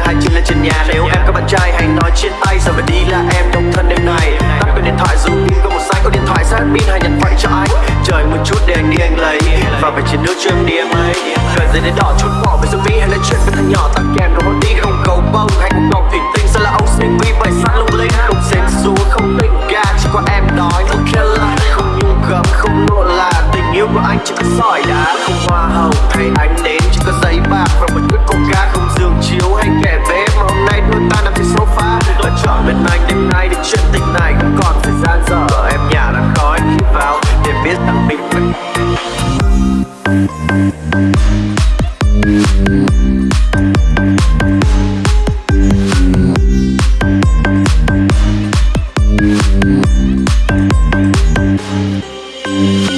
đưa hai chân lên trên nhà. Nếu em có bạn trai, hãy nói chia tay. Giờ phải đi là em độc thân đêm này? Tắt cái điện thoại dù pin có một xanh có điện thoại, sát pin hay nhận vậy cho anh trời, một chút để anh đi, anh lấy. Và phải chiến nước cho em đi, em ấy cần gì đến đỏ chút bỏ Mm-hmm.